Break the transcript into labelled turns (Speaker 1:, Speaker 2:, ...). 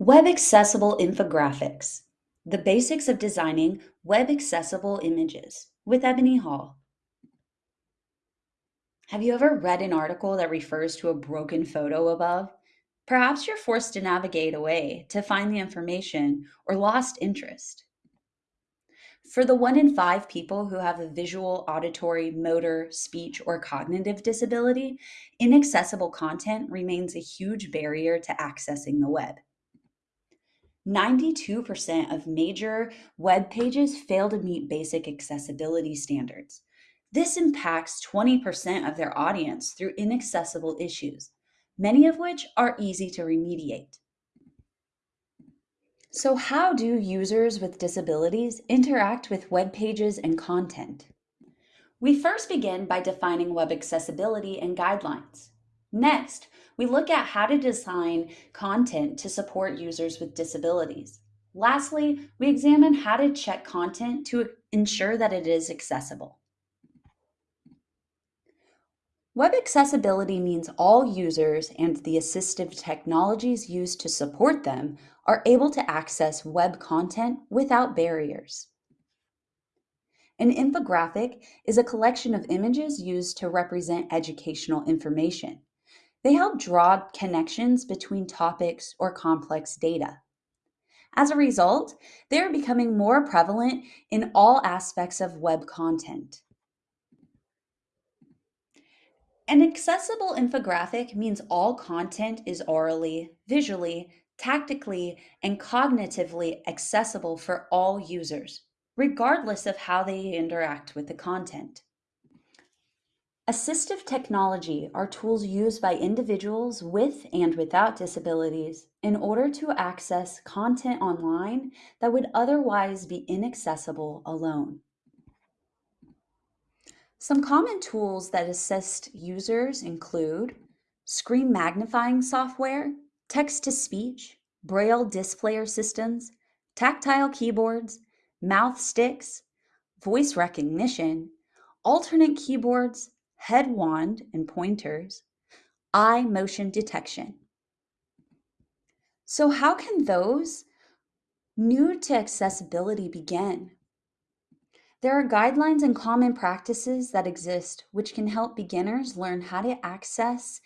Speaker 1: Web accessible infographics, the basics of designing web accessible images with Ebony Hall. Have you ever read an article that refers to a broken photo above? Perhaps you're forced to navigate away to find the information or lost interest. For the one in five people who have a visual, auditory, motor, speech, or cognitive disability, inaccessible content remains a huge barrier to accessing the web. 92% of major web pages fail to meet basic accessibility standards. This impacts 20% of their audience through inaccessible issues, many of which are easy to remediate. So, how do users with disabilities interact with web pages and content? We first begin by defining web accessibility and guidelines. Next, we look at how to design content to support users with disabilities. Lastly, we examine how to check content to ensure that it is accessible. Web accessibility means all users and the assistive technologies used to support them are able to access web content without barriers. An infographic is a collection of images used to represent educational information. They help draw connections between topics or complex data. As a result, they are becoming more prevalent in all aspects of web content. An accessible infographic means all content is orally, visually, tactically, and cognitively accessible for all users, regardless of how they interact with the content. Assistive technology are tools used by individuals with and without disabilities in order to access content online that would otherwise be inaccessible alone. Some common tools that assist users include screen magnifying software, text to speech, braille displayer systems, tactile keyboards, mouth sticks, voice recognition, alternate keyboards, head wand and pointers, eye motion detection. So how can those new to accessibility begin? There are guidelines and common practices that exist which can help beginners learn how to access